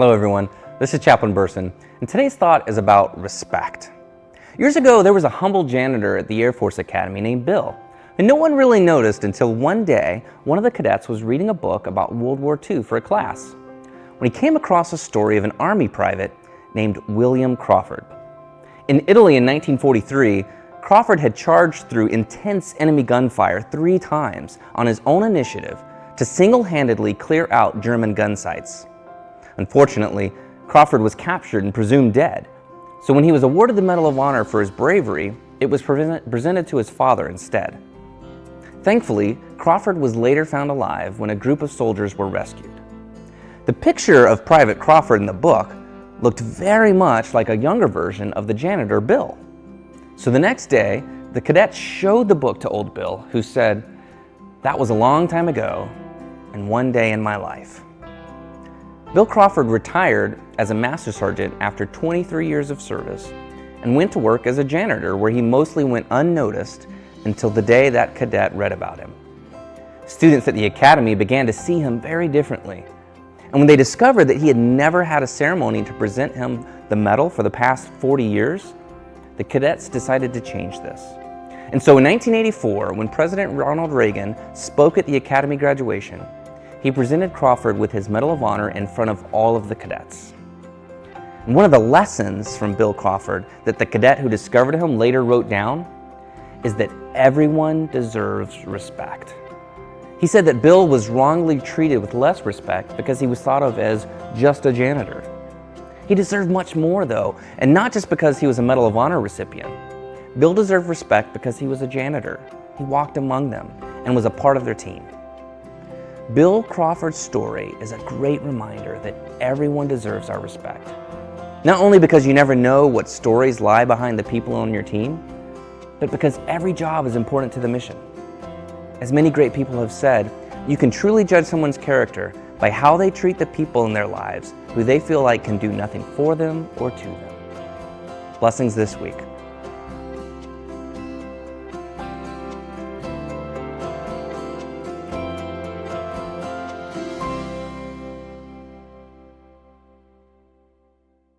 Hello everyone, this is Chaplain Burson, and today's thought is about respect. Years ago, there was a humble janitor at the Air Force Academy named Bill, and no one really noticed until one day, one of the cadets was reading a book about World War II for a class, when he came across a story of an Army private named William Crawford. In Italy in 1943, Crawford had charged through intense enemy gunfire three times on his own initiative to single-handedly clear out German gun sites. Unfortunately, Crawford was captured and presumed dead, so when he was awarded the Medal of Honor for his bravery, it was presented to his father instead. Thankfully, Crawford was later found alive when a group of soldiers were rescued. The picture of Private Crawford in the book looked very much like a younger version of the janitor, Bill. So the next day, the cadets showed the book to old Bill, who said, that was a long time ago and one day in my life. Bill Crawford retired as a Master Sergeant after 23 years of service and went to work as a janitor where he mostly went unnoticed until the day that cadet read about him. Students at the Academy began to see him very differently. And when they discovered that he had never had a ceremony to present him the medal for the past 40 years, the cadets decided to change this. And so in 1984, when President Ronald Reagan spoke at the Academy graduation, he presented Crawford with his Medal of Honor in front of all of the cadets. And one of the lessons from Bill Crawford that the cadet who discovered him later wrote down is that everyone deserves respect. He said that Bill was wrongly treated with less respect because he was thought of as just a janitor. He deserved much more though, and not just because he was a Medal of Honor recipient. Bill deserved respect because he was a janitor. He walked among them and was a part of their team. Bill Crawford's story is a great reminder that everyone deserves our respect. Not only because you never know what stories lie behind the people on your team, but because every job is important to the mission. As many great people have said, you can truly judge someone's character by how they treat the people in their lives who they feel like can do nothing for them or to them. Blessings this week.